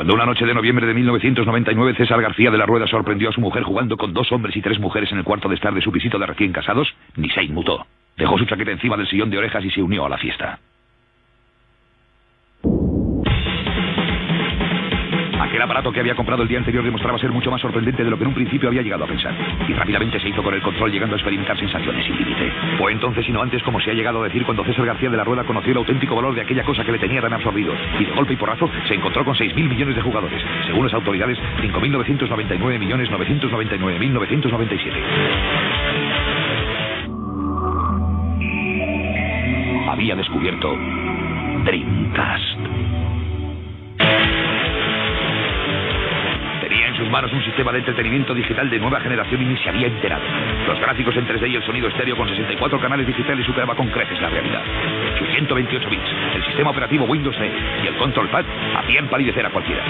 Cuando una noche de noviembre de 1999 César García de la Rueda sorprendió a su mujer jugando con dos hombres y tres mujeres en el cuarto de estar de su visito de recién casados, ni se inmutó. Dejó su chaqueta encima del sillón de orejas y se unió a la fiesta. Aquel aparato que había comprado el día anterior demostraba ser mucho más sorprendente de lo que en un principio había llegado a pensar. Y rápidamente se hizo con el control llegando a experimentar sensaciones sin límite. Fue entonces y no antes como se ha llegado a decir cuando César García de la Rueda conoció el auténtico valor de aquella cosa que le tenía tan absorbido. Y de golpe y porrazo se encontró con 6.000 millones de jugadores. Según las autoridades, 5.999 millones 999.997. Había descubierto Dreamcast. Manos un sistema de entretenimiento digital de nueva generación y ni se había enterado. Los gráficos en 3D y el sonido estéreo con 64 canales digitales superaba con creces la realidad. Sus 128 bits, el sistema operativo Windows 10 y el control pad hacían palidecer a cualquiera.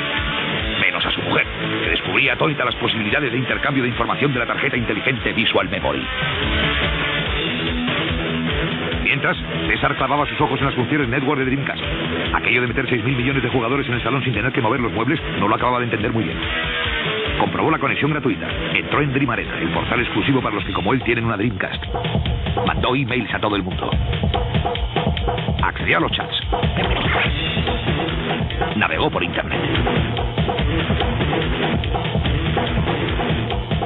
Menos a su mujer, que descubría atónita las posibilidades de intercambio de información de la tarjeta inteligente Visual Memory. Mientras, César clavaba sus ojos en las funciones network de Dreamcast. Aquello de meter 6.000 millones de jugadores en el salón sin tener que mover los muebles no lo acababa de entender muy bien. Comprobó la conexión gratuita. Entró en Dream Arena, el portal exclusivo para los que como él tienen una Dreamcast. Mandó emails a todo el mundo. Accedió a los chats. Navegó por internet.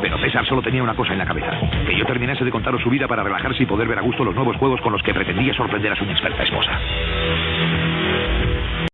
Pero César solo tenía una cosa en la cabeza. Que yo terminase de contaros su vida para relajarse y poder ver a gusto los nuevos juegos con los que pretendía sorprender a su inexperta esposa.